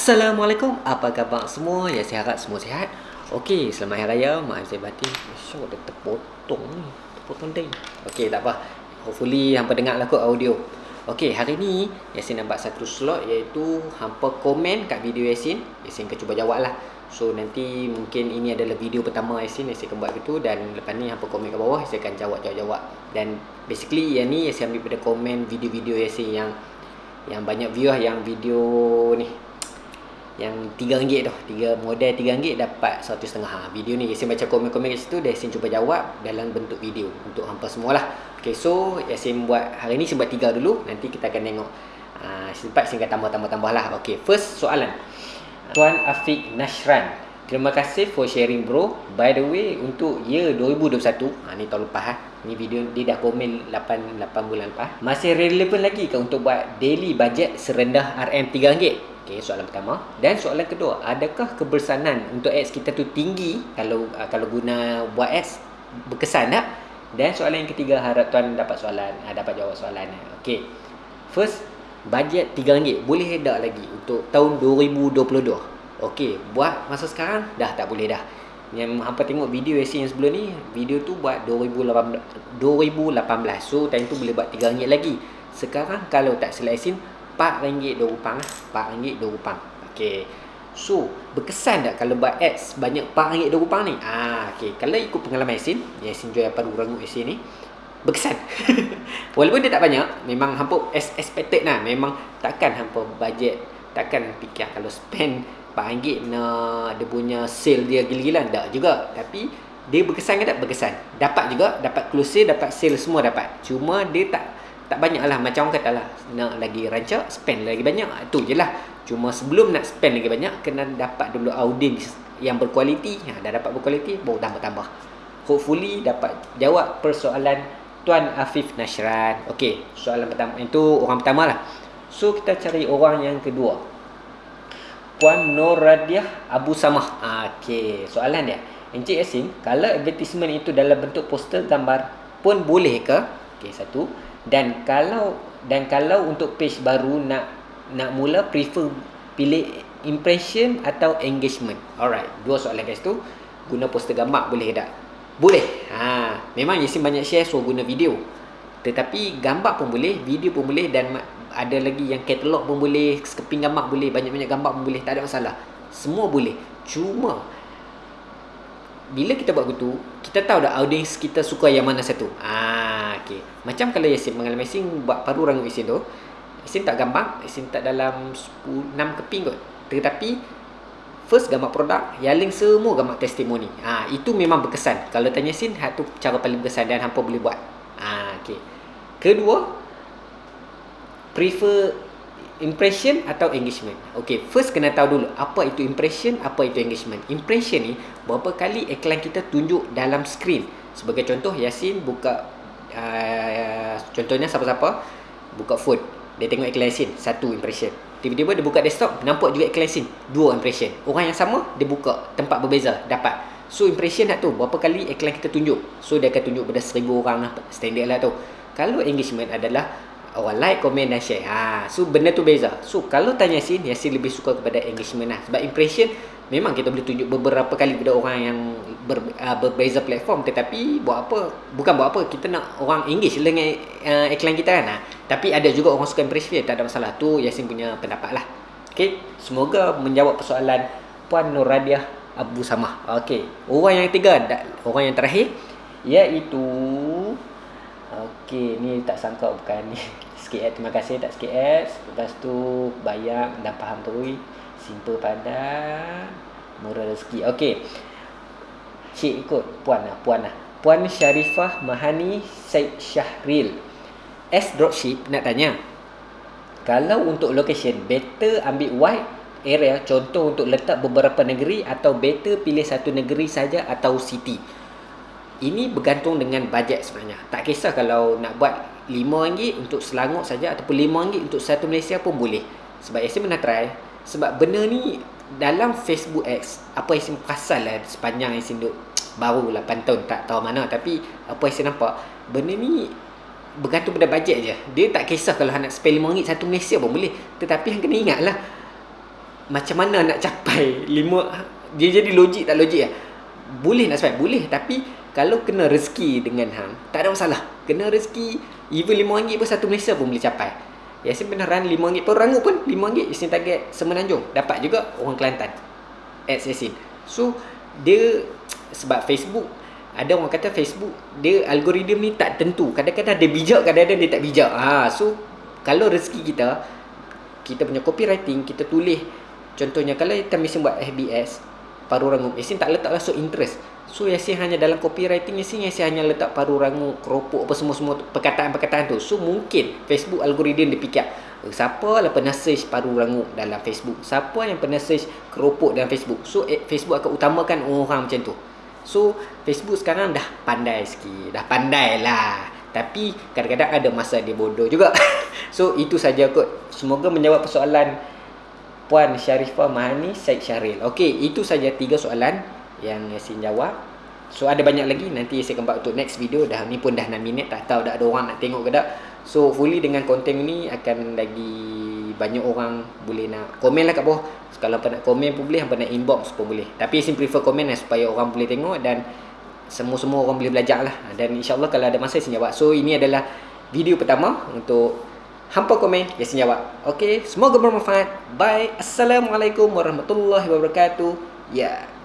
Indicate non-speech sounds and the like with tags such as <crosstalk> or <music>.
Assalamualaikum, apa khabar semua? Ya, saya harap semua sihat. Okey, selamat Hari Raya. Maaf saya batin. Syok, dia terpotong ni. Terpotong day. Okey, tak apa. Hopefully, hampa dengar lah kot audio. Okey, hari ni Yasin nampak satu slot iaitu hampa komen kat video Yasin. Yasin akan cuba jawab lah. So, nanti mungkin ini adalah video pertama Yasin. Yasin akan buat gitu. Dan lepas ni hampa komen kat bawah, Yasin akan jawab-jawab-jawab. Dan basically, yang ni Yasin ambil pada komen video-video Yasin yang yang banyak view lah yang video ni yang RM3 tu tiga model RM3 dapat satu setengah. Ha, video ni Yasin baca komen-komen kat situ dan Yasin cuba jawab dalam bentuk video untuk hampa semualah. Ok so Yasin buat hari ni buat tiga dulu. Nanti kita akan tengok uh, sempat Yasin akan tambah-tambah-tambah lah ok first soalan. Tuan Afiq Nashran Terima kasih for sharing bro. By the way untuk year 2021 ha, Ni tahun lepas ha. Ni video dia dah komen 8, 8 bulan lepas. Masih relevan lagi ke untuk buat daily budget serendah RM3 Okey, soalan pertama dan soalan kedua, adakah kebersanan untuk ads kita tu tinggi kalau uh, kalau guna buat ads berkesan tak? Dan soalan yang ketiga, harap tuan dapat soalan, uh, dapat jawab soalannya. Okey. First, bajet RM3 boleh hedak lagi untuk tahun 2022? Okey, buat masa sekarang dah tak boleh dah. Yang hampa tengok video AC yang sebelum ni Video tu buat 2018 2018 So time tu boleh buat 3 lagi Sekarang kalau tak selesin RM4 dua upang lah. RM4 dua upang Okay So Berkesan tak kalau buat ads Banyak RM4 dua upang ni? Ah, Okay Kalau ikut pengalaman Yasin Yasin jual apa orang kat sini Berkesan. <laughs> Walaupun dia tak banyak Memang hampa as expected lah. Memang takkan hampa budget Takkan fikir kalau spend RM4 nak Dia punya sale dia gila-gila Tak juga. Tapi dia berkesan ke tak? Berkesan? Dapat juga Dapat close sale Dapat sale semua dapat. Cuma dia tak tak banyak lah macam orang kata lah nak lagi rancak spend lagi banyak. Tu je lah. Cuma sebelum nak spend lagi banyak kena dapat dulu audience yang berkualiti. Ha, dah dapat berkualiti baru tambah-tambah. Hopefully dapat jawab persoalan Tuan Afif Nashran ok soalan pertama itu orang pertama lah. So kita cari orang yang kedua. Puan Nur Radiah Abu Samah. Ha, ok soalan dia. Encik Yasin kalau advertisement itu dalam bentuk poster gambar pun boleh ke? Ok satu dan kalau dan kalau untuk page baru nak nak mula prefer pilih impression atau engagement. Alright dua soalan guys tu. Guna poster gambar boleh tak? Boleh. Ha memang Yasin banyak share so guna video. Tetapi gambar pun boleh video pun boleh dan ada lagi yang katalog pun boleh keping gambar boleh banyak-banyak gambar pun boleh tak ada masalah. Semua boleh. Cuma bila kita buat gitu kita tahu dah audience kita suka yang mana satu? Ah okey macam kalau Yasin mengalami Yasin buat paru rangut Yasin tu Yasin tak gampang Yasin tak dalam 10, 6 keping kot tetapi first gambar produk yang link semua gambar testimoni ah itu memang berkesan kalau tanya Yasin hak tu cara paling berkesan dan hampa boleh buat ah okey kedua prefer impression atau engagement. Okey, first kena tahu dulu apa itu impression, apa itu engagement. Impression ni berapa kali iklan kita tunjuk dalam screen. Sebagai contoh Yasin buka uh, contohnya siapa-siapa buka phone, dia tengok iklan satu impression. Tiba-tiba dia buka desktop, nampak juga iklan dua impression. Orang yang sama dia buka tempat berbeza, dapat. So impression nak tu berapa kali iklan kita tunjuk. So dia akan tunjuk pada seribu orang lah, standard lah tu. Kalau engagement adalah orang like, komen dan share. Ha, so benda tu beza. So kalau tanya Yasin, Yasin lebih suka kepada engagement lah. Sebab impression memang kita boleh tunjuk beberapa kali kepada orang yang ber, uh, berbeza platform tetapi buat apa? Bukan buat apa, kita nak orang engage dengan uh, iklan kita kan. Ha. Tapi ada juga orang suka impression, tak ada masalah. Tu Yasin punya pendapat lah. Okay, semoga menjawab persoalan Puan Nur Radiah Abu Samah. Okay, orang yang ketiga, orang yang terakhir iaitu Okey, ni tak sangka bukan ni. <laughs> Sikit ads, terima kasih tak sikit ads. Lepas tu bayar dah faham tu. Simple padan. Murah rezeki. Okey. Cik ikut puan lah, puan lah. Puan Syarifah Mahani Said Syahril. S dropship nak tanya. Kalau untuk location, better ambil wide area contoh untuk letak beberapa negeri atau better pilih satu negeri saja atau city ini bergantung dengan bajet sebenarnya. Tak kisah kalau nak buat RM5 untuk Selangor saja ataupun RM5 untuk satu Malaysia pun boleh. Sebab Yasin pernah try. Sebab benda ni dalam Facebook X, apa Yasin perasan lah sepanjang Yasin duduk baru 8 tahun tak tahu mana. Tapi apa Yasin nampak, benda ni bergantung pada bajet je. Dia tak kisah kalau nak spend RM5 satu Malaysia pun boleh. Tetapi yang kena ingat lah, macam mana nak capai <laughs> lima dia jadi logik tak logik lah boleh nak sampai boleh tapi kalau kena rezeki dengan hang tak ada masalah kena rezeki even RM5 pun satu Malaysia pun boleh capai Yasin beneran RM5 pun rangut pun RM5 Yasin target Semenanjung dapat juga orang Kelantan ads Yasin. So dia sebab Facebook ada orang kata Facebook dia algoritma ni tak tentu. Kadang-kadang dia bijak kadang-kadang dia tak bijak. Ha so kalau rezeki kita kita punya copywriting kita tulis. Contohnya kalau kita mesti buat FBS paru rangup Yasin tak letak so interest. So Yasin hanya dalam copywriting Yasin Yasin hanya letak paru rangup keropok apa semua-semua perkataan-perkataan tu. So mungkin Facebook algoritma dia fikir eh, siapa lah pernah search paru rangup dalam Facebook? Siapa yang pernah search keropok dalam Facebook? So eh, Facebook akan utamakan orang macam tu. So Facebook sekarang dah pandai sikit Dah pandai lah. Tapi kadang-kadang ada masa dia bodoh juga. <laughs> So itu saja kot. Semoga menjawab persoalan Puan Syarifah Mahani Syed Syaril. Okay itu saja tiga soalan Yang Yasin jawab. So ada banyak lagi Nanti saya buat untuk next video. Dah ni pun dah 6 minit Tak tahu dah ada orang nak tengok ke tak. So fully dengan konten ni Akan lagi banyak orang Boleh nak komen lah kat bawah. Kalau apa nak komen pun boleh apa nak inbox pun boleh. Tapi saya prefer komen lah supaya orang boleh tengok dan semua-semua orang boleh belajar lah. Dan insyaAllah kalau ada masa saya jawab. So ini adalah video pertama untuk hampa komen ya saya jawab ok semoga bermanfaat. Bye. Assalamualaikum warahmatullahi wabarakatuh. Ya. yeah.